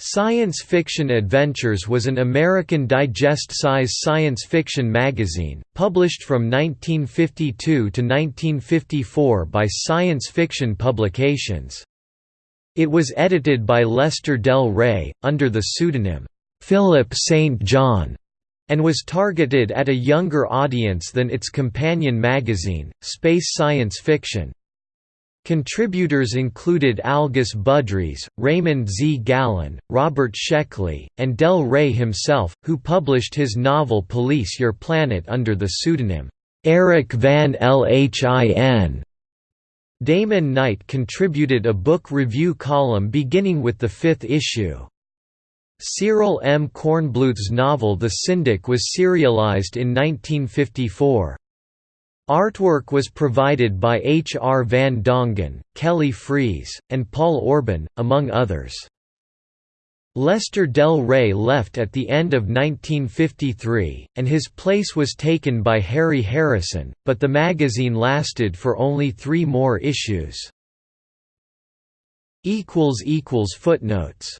Science Fiction Adventures was an American digest-size science fiction magazine, published from 1952 to 1954 by Science Fiction Publications. It was edited by Lester Del Rey, under the pseudonym, Philip St. John, and was targeted at a younger audience than its companion magazine, Space Science Fiction. Contributors included Algis Budrys, Raymond Z. Gallun, Robert Sheckley, and Del Rey himself, who published his novel Police Your Planet under the pseudonym, Eric Van Lhin. Damon Knight contributed a book review column beginning with the fifth issue. Cyril M. Kornbluth's novel The Syndic was serialized in 1954. Artwork was provided by H. R. Van Dongen, Kelly Freas, and Paul Orban, among others. Lester Del Rey left at the end of 1953, and his place was taken by Harry Harrison, but the magazine lasted for only three more issues. Footnotes